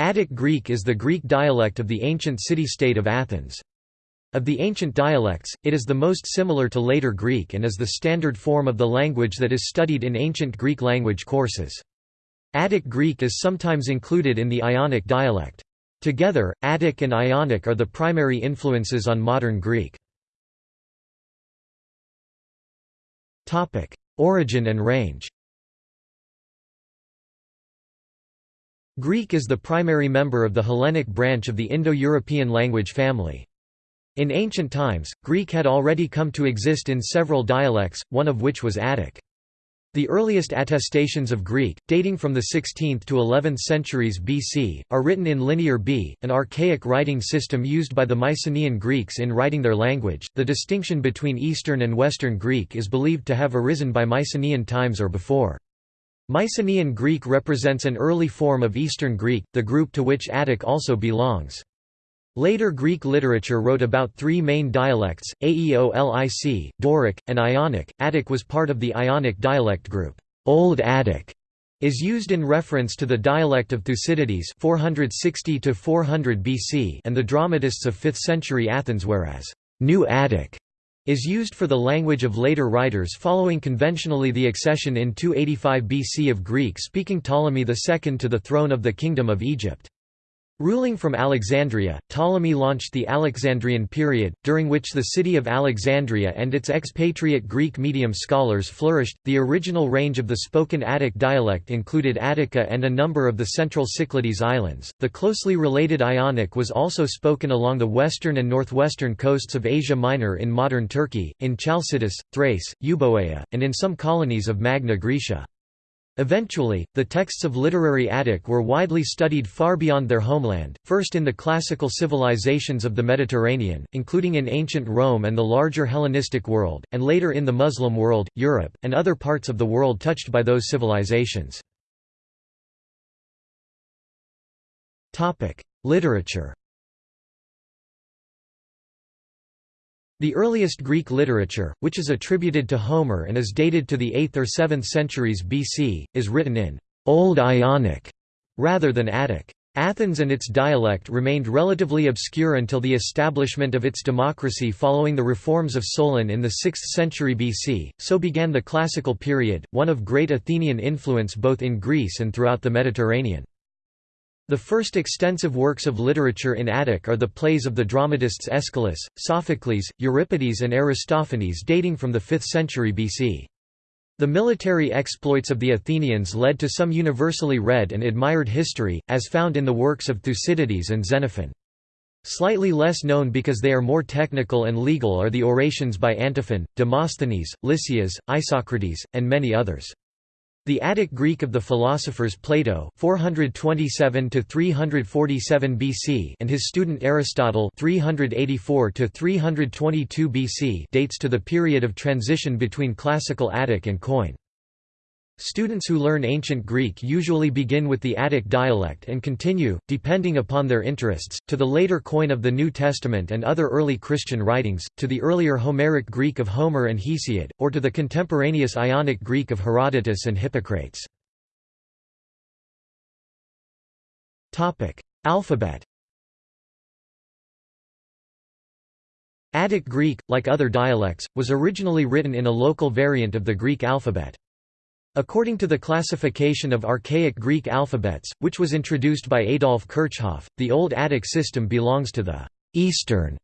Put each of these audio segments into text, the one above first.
Attic Greek is the Greek dialect of the ancient city-state of Athens. Of the ancient dialects, it is the most similar to later Greek and is the standard form of the language that is studied in ancient Greek language courses. Attic Greek is sometimes included in the Ionic dialect. Together, Attic and Ionic are the primary influences on modern Greek. Origin and range Greek is the primary member of the Hellenic branch of the Indo-European language family. In ancient times, Greek had already come to exist in several dialects, one of which was Attic. The earliest attestations of Greek, dating from the 16th to 11th centuries BC, are written in Linear B, an archaic writing system used by the Mycenaean Greeks in writing their language. The distinction between Eastern and Western Greek is believed to have arisen by Mycenaean times or before. Mycenaean Greek represents an early form of Eastern Greek, the group to which Attic also belongs. Later Greek literature wrote about three main dialects, Aeolic, Doric, and Ionic. Attic was part of the Ionic dialect group. Old Attic is used in reference to the dialect of Thucydides 460 to 400 BC and the dramatists of 5th century Athens whereas New Attic is used for the language of later writers following conventionally the accession in 285 BC of Greek-speaking Ptolemy II to the throne of the Kingdom of Egypt. Ruling from Alexandria, Ptolemy launched the Alexandrian period, during which the city of Alexandria and its expatriate Greek medium scholars flourished. The original range of the spoken Attic dialect included Attica and a number of the central Cyclades islands. The closely related Ionic was also spoken along the western and northwestern coasts of Asia Minor in modern Turkey, in Chalcidice, Thrace, Euboea, and in some colonies of Magna Graecia. Eventually, the texts of literary Attic were widely studied far beyond their homeland, first in the classical civilizations of the Mediterranean, including in ancient Rome and the larger Hellenistic world, and later in the Muslim world, Europe, and other parts of the world touched by those civilizations. Literature The earliest Greek literature, which is attributed to Homer and is dated to the 8th or 7th centuries BC, is written in Old Ionic rather than Attic. Athens and its dialect remained relatively obscure until the establishment of its democracy following the reforms of Solon in the 6th century BC, so began the Classical period, one of great Athenian influence both in Greece and throughout the Mediterranean. The first extensive works of literature in Attic are the plays of the dramatists Aeschylus, Sophocles, Euripides and Aristophanes dating from the 5th century BC. The military exploits of the Athenians led to some universally read and admired history, as found in the works of Thucydides and Xenophon. Slightly less known because they are more technical and legal are the orations by Antiphon, Demosthenes, Lysias, Isocrates, and many others. The Attic Greek of the philosophers Plato 427 to 347 BC and his student Aristotle 384 to 322 BC dates to the period of transition between classical Attic and Koine. Students who learn ancient Greek usually begin with the Attic dialect and continue, depending upon their interests, to the later Koine of the New Testament and other early Christian writings, to the earlier Homeric Greek of Homer and Hesiod, or to the contemporaneous Ionic Greek of Herodotus and Hippocrates. Alphabet Attic Greek, like other dialects, was originally written in a local variant of the Greek alphabet. According to the classification of archaic Greek alphabets, which was introduced by Adolf Kirchhoff, the Old Attic system belongs to the «Eastern»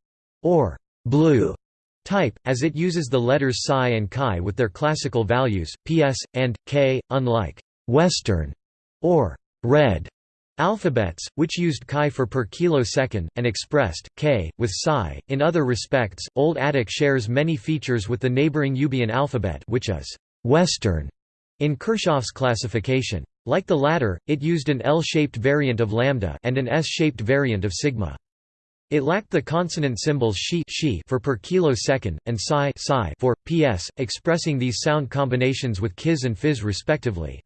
or «blue» type, as it uses the letters psi and chi with their classical values, ps, and, k, unlike «Western» or «red» alphabets, which used chi for per kilosecond, and expressed, k, with psi. In other respects, Old Attic shares many features with the neighboring Euboean alphabet which is «Western» In Kirchhoff's classification. Like the latter, it used an L-shaped variant of lambda and an S-shaped variant of sigma. It lacked the consonant symbols shi, shi for per kilosecond, and psi, psi for, ps, expressing these sound combinations with kis and fizz respectively.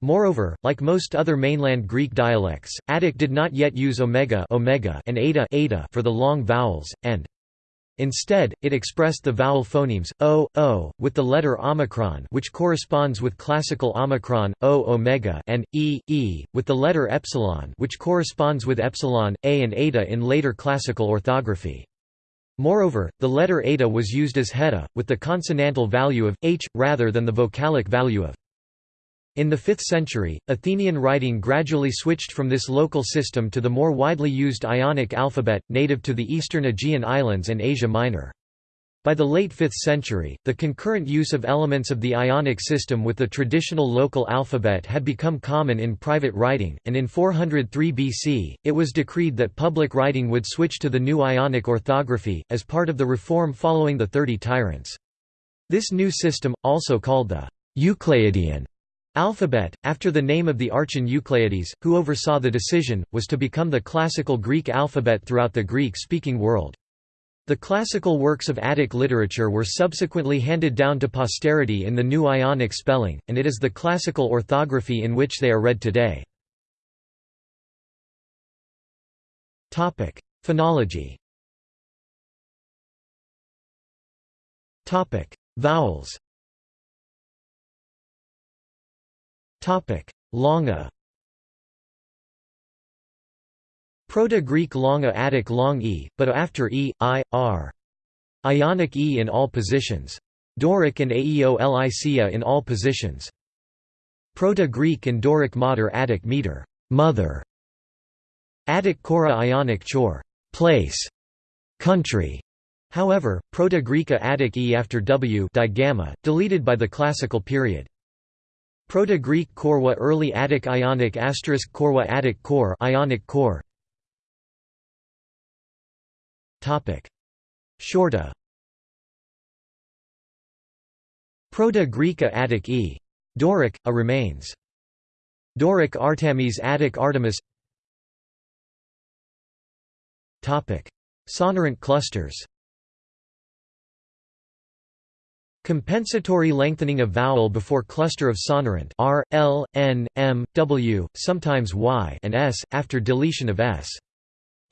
Moreover, like most other mainland Greek dialects, Attic did not yet use omega, omega and eta, eta for the long vowels, and Instead, it expressed the vowel phonemes o, o, with the letter omicron, which corresponds with classical omicron, o omega, and e, e, with the letter epsilon, which corresponds with epsilon, a, and eta in later classical orthography. Moreover, the letter eta was used as heta, with the consonantal value of h rather than the vocalic value of in the 5th century, Athenian writing gradually switched from this local system to the more widely used Ionic alphabet, native to the eastern Aegean Islands and Asia Minor. By the late 5th century, the concurrent use of elements of the Ionic system with the traditional local alphabet had become common in private writing, and in 403 BC, it was decreed that public writing would switch to the new Ionic orthography, as part of the reform following the Thirty Tyrants. This new system, also called the Euclidean Alphabet, after the name of the archon Eucleides, who oversaw the decision, was to become the classical Greek alphabet throughout the Greek-speaking world. The classical works of Attic literature were subsequently handed down to posterity in the new Ionic spelling, and it is the classical orthography in which they are read today. Phonology Vowels Longa Proto-Greek longa Attic long e, but after e, i, r. Ionic e in all positions. Doric and aeolicia in all positions. Proto-Greek and Doric mater Attic meter, mother. Attic chora Ionic chor, place, country. However, Proto-Greeka Attic e after w digamma, deleted by the classical period. Proto-Greek Korwa Early Attic Ionic asterisk Korwa Attic core Ionic core Topic. Shorta. Proto-Greeka Attic e. Doric, a remains. Doric Artemis Attic Artemis. Topic. Sonorant clusters Compensatory lengthening of vowel before cluster of sonorant r, l, n, m, w, sometimes y and s, after deletion of s.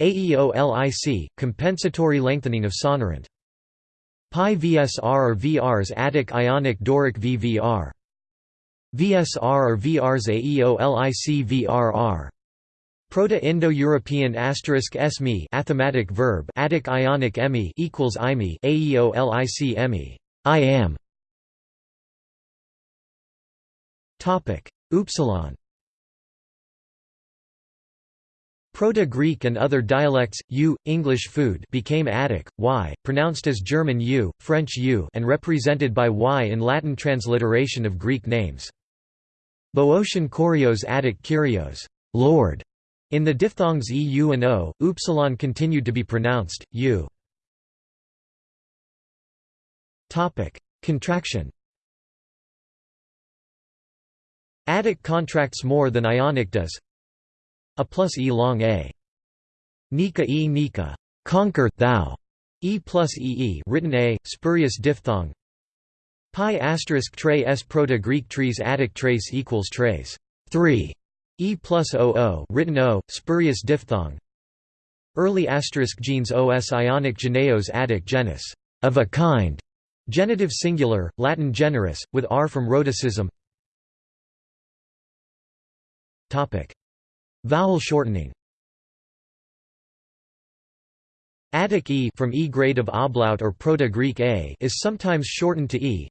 Aeolic, compensatory lengthening of sonorant. Pi VSR or VRs Attic Ionic Doric VVR. VSR or VRs Aeolic VRR. Proto-Indo-European asterisk esmi athematic verb Attic Ionic emi equals imi Aeolic emi I am Upsilon Proto-Greek and other dialects, U, English food became Attic, Y, pronounced as German U, French U and represented by Y in Latin transliteration of Greek names. Boeotian Kurios Attic Kyrios Lord", in the diphthongs EU and O, Upsilon continued to be pronounced, U. Contraction Attic contracts more than Ionic does a plus e long a. Nika e nika, conquer thou. E plus E E written a, spurious diphthong. Pi asterisk tre s proto-Greek trees Attic trace equals trace three. E plus oo written o, spurious diphthong. Early asterisk genes os Ionic geneos Attic genus of a kind. Genitive singular, Latin generis, with r from rhoticism. Vowel shortening Attic e from e grade of ablaut or Proto-Greek a is sometimes shortened to e.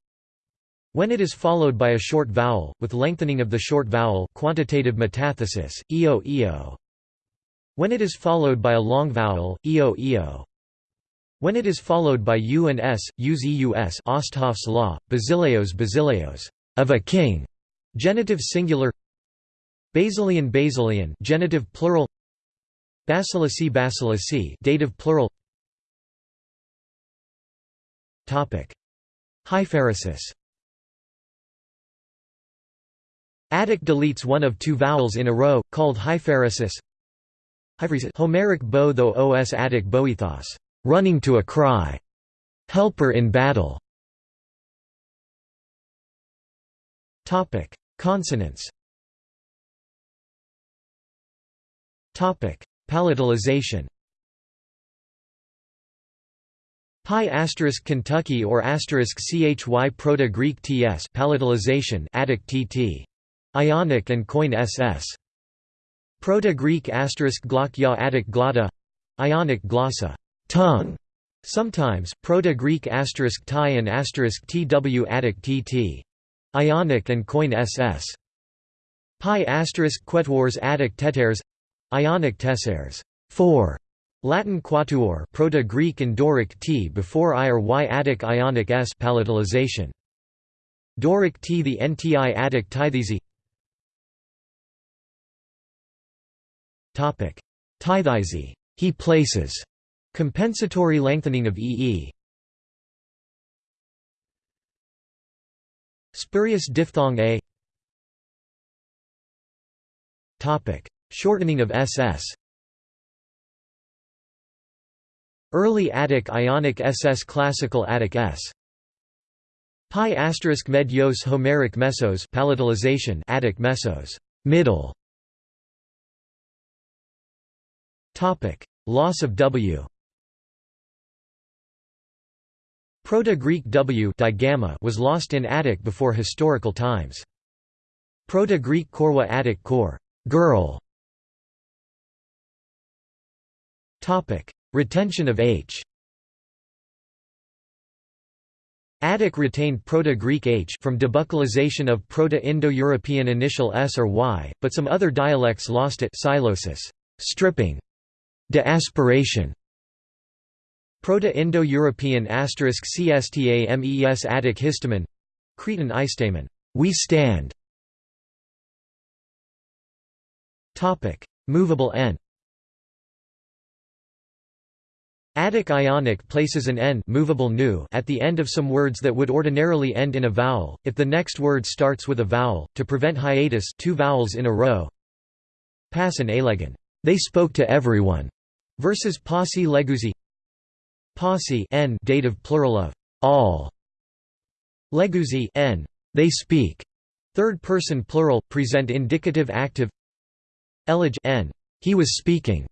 When it is followed by a short vowel, with lengthening of the short vowel quantitative metathesis, eo eo. When it is followed by a long vowel, eo eo. When it is followed by u and s, use eus Osthoff's law, basileos basileos of a king, genitive singular Basilian Basilian genitive plural Basilisi Basilisi dative plural. Topic. Hypheresis. Attic deletes one of two vowels in a row, called hypheresis. Homeric bo tho os Attic boethos running to a cry, helper in battle. Topic: Consonants. Topic: Palatalization. Pi asterisk Kentucky or asterisk CHY Proto-Greek TS palatalization Attic TT. Ionic and Koine SS. Proto-Greek asterisk Glock Ya Attic Glotta Ionic glossa tongue. Sometimes, Proto-Greek asterisk Thai and asterisk TW Attic TT. Ionic and Koine SS. Pi asterisk Quetuors Attic Teteres Ionic Tessares. 4. Latin quatuor Proto-Greek and Doric t before I or y Attic Ionic s palatalization. Doric t the nti Attic tithesi Tithesi. He places. Compensatory lengthening of ee. Spurious diphthong a. Topic: Shortening of ss. Early Attic Ionic SS Classical Attic S. Pi asterisk med yos Homeric mesos palatalization Attic mesos middle. Topic: Loss of W. Proto-Greek W digamma was lost in Attic before historical times. Proto-Greek korwa Attic kor girl. Topic: Retention of H Attic retained Proto-Greek H from debuccalization of Proto-Indo-European initial S or Y, but some other dialects lost it psilosis, stripping, deaspiration. Proto-Indo-European asterisk CSTAMES Attic histamen Cretan istamen, we stand. Topic: Movable n. Attic Ionic places an n movable nu at the end of some words that would ordinarily end in a vowel, if the next word starts with a vowel, to prevent hiatus two vowels in a row. Pass and alegan. They spoke to everyone. Versus posse legusi. Posse n dative plural of all. leguzi n. They speak. Third person plural present indicative active. Elige n. He was speaking.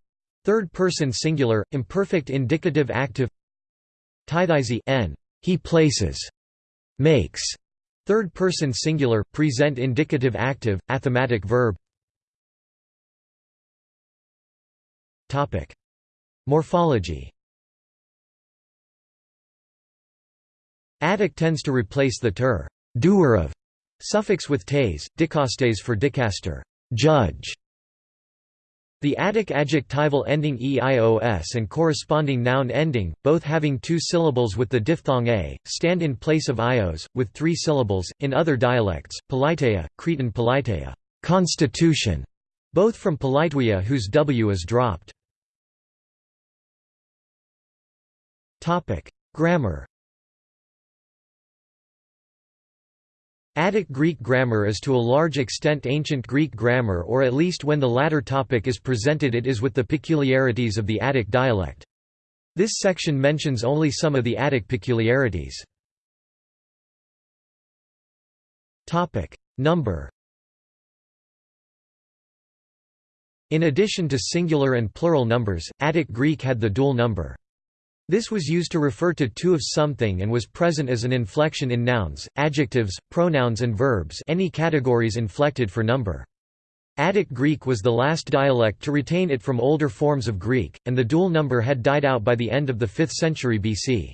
Third person singular, imperfect indicative active Tithesi n. He places. Makes. Third person singular, present indicative active, athematic verb Topic. Morphology Attic tends to replace the ter doer of suffix with tes, dikastes for dicaster judge, the Attic adjectival ending eios and corresponding noun ending, both having two syllables with the diphthong a, stand in place of ios, with three syllables. In other dialects, politeia, Cretan politeia, constitution, both from politeia whose w is dropped. Grammar. Attic Greek grammar is to a large extent ancient Greek grammar or at least when the latter topic is presented it is with the peculiarities of the Attic dialect. This section mentions only some of the Attic peculiarities. Number In addition to singular and plural numbers, Attic Greek had the dual number. This was used to refer to two of something and was present as an inflection in nouns, adjectives, pronouns and verbs any categories inflected for number. Attic Greek was the last dialect to retain it from older forms of Greek, and the dual number had died out by the end of the 5th century BC.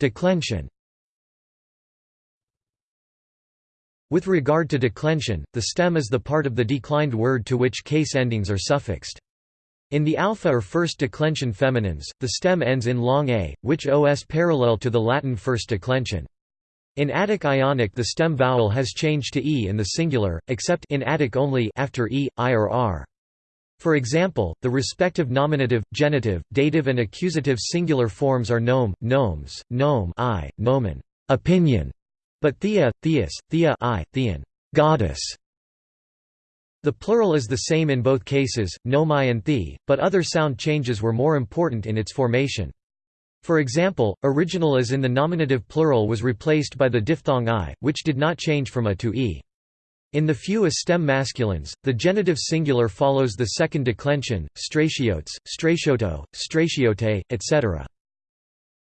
Declension With regard to declension, the stem is the part of the declined word to which case endings are suffixed. In the alpha or first declension feminines, the stem ends in long a, which os parallel to the Latin first declension. In Attic Ionic the stem vowel has changed to e in the singular, except in Attic only after e, i or r. For example, the respective nominative, genitive, dative and accusative singular forms are nome, gnomes, gnome I, nomen, opinion, but thea, theus, thea I, thean, goddess. The plural is the same in both cases, nomai and the, but other sound changes were more important in its formation. For example, original as in the nominative plural was replaced by the diphthong i, which did not change from a to e. In the few stem masculines, the genitive singular follows the second declension, stratiotes, stratioto, stratiote, etc.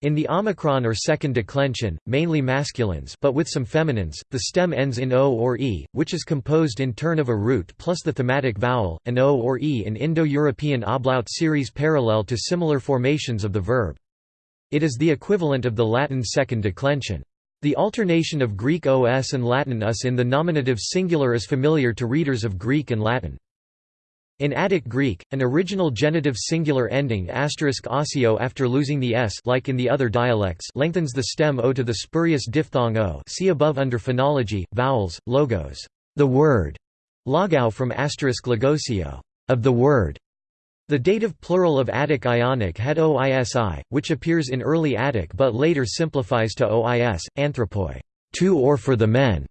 In the omicron or second declension, mainly masculines but with some feminines, the stem ends in o or e, which is composed in turn of a root plus the thematic vowel, an o or e in Indo-European ablaut series parallel to similar formations of the verb. It is the equivalent of the Latin second declension. The alternation of Greek os and Latin us in the nominative singular is familiar to readers of Greek and Latin. In Attic Greek, an original genitive singular ending *osio after losing the s like in the other dialects lengthens the stem o to the spurious diphthong o see above under phonology, vowels, logos, the word, logou from logosio, of the word, the dative plural of Attic Ionic had oisi, which appears in early Attic but later simplifies to ois, anthropoi, to or for the men.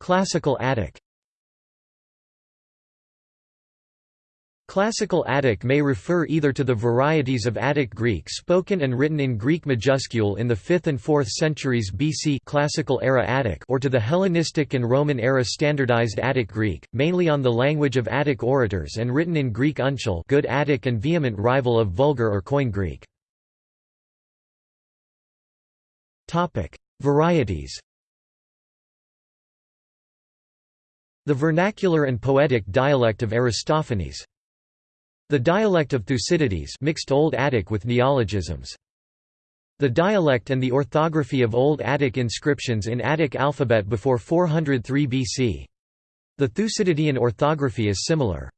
Classical Attic Classical Attic may refer either to the varieties of Attic Greek spoken and written in Greek majuscule in the 5th and 4th centuries BC Classical era Attic or to the Hellenistic and Roman era standardized Attic Greek, mainly on the language of Attic orators and written in Greek uncial good Attic and vehement rival of Vulgar or Koine Greek. Varieties The vernacular and poetic dialect of Aristophanes the dialect of Thucydides mixed Old Attic with neologisms. The dialect and the orthography of Old Attic inscriptions in Attic alphabet before 403 BC. The Thucydidean orthography is similar.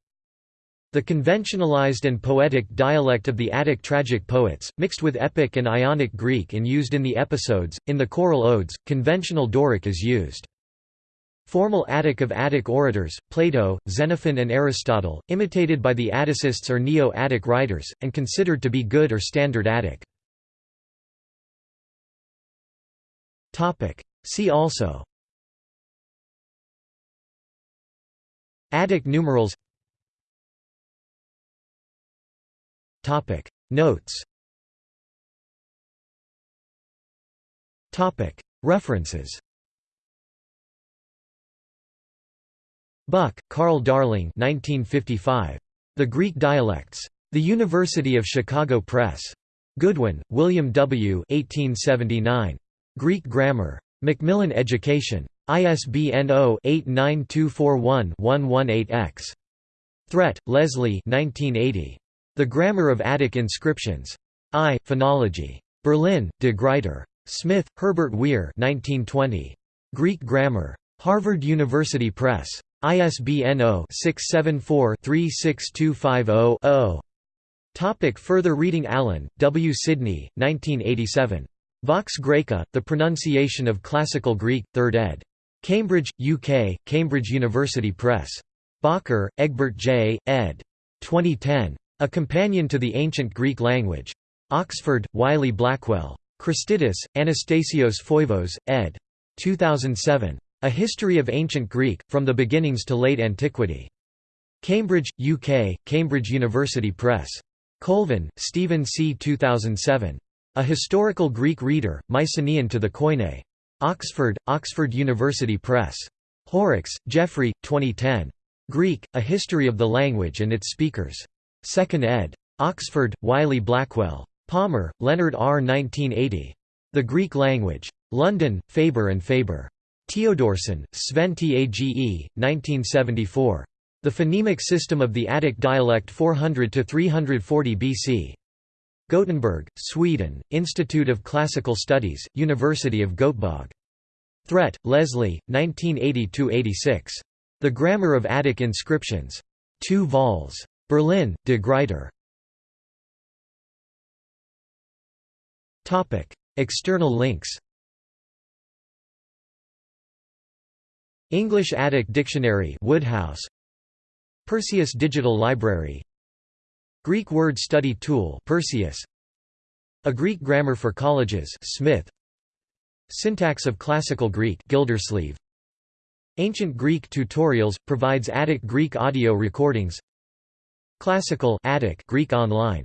The conventionalized and poetic dialect of the Attic tragic poets, mixed with Epic and Ionic Greek and used in the episodes, in the choral odes, conventional Doric is used. Formal Attic of Attic orators, Plato, Xenophon and Aristotle, imitated by the Atticists or Neo-Attic writers, and considered to be good or standard Attic. See also. Attic numerals. Notes. References Buck, Carl Darling 1955. The Greek Dialects. The University of Chicago Press. Goodwin, William W. 1879. Greek Grammar. Macmillan Education. ISBN 0-89241-118-X. Threat, Leslie 1980. The Grammar of Attic Inscriptions. I, Phonology. Berlin, De Gruyter. Smith, Herbert Weir 1920. Greek Grammar. Harvard University Press. ISBN 0-674-36250-0. Topic further reading Allen, W. Sidney, 1987. Vox Graeca, The Pronunciation of Classical Greek, 3rd ed. Cambridge, UK, Cambridge University Press. Bakker, Egbert J., ed. 2010. A Companion to the Ancient Greek Language. Oxford, Wiley Blackwell. Christidis, Anastasios Foivos, ed. 2007. A History of Ancient Greek, From the Beginnings to Late Antiquity. Cambridge, UK, Cambridge University Press. Colvin, Stephen C. 2007. A Historical Greek Reader, Mycenaean to the Koine. Oxford, Oxford University Press. Horrocks, Geoffrey, 2010. Greek, A History of the Language and Its Speakers. 2nd ed. Oxford, Wiley Blackwell. Palmer, Leonard R. 1980. The Greek Language. London, Faber and Faber. Teodorsson, Sven Tage, 1974. The Phonemic System of the Attic Dialect 400–340 BC. Gothenburg, Sweden, Institute of Classical Studies, University of Göteborg. Threat, Leslie, 1980–86. The Grammar of Attic Inscriptions. 2 vols. Berlin, De Gruyter. External links English Attic Dictionary Woodhouse. Perseus Digital Library. Greek Word Study Tool Perseus. A Greek Grammar for Colleges Smith. Syntax of Classical Greek Gildersleeve. Ancient Greek Tutorials provides Attic Greek audio recordings. Classical Attic Greek online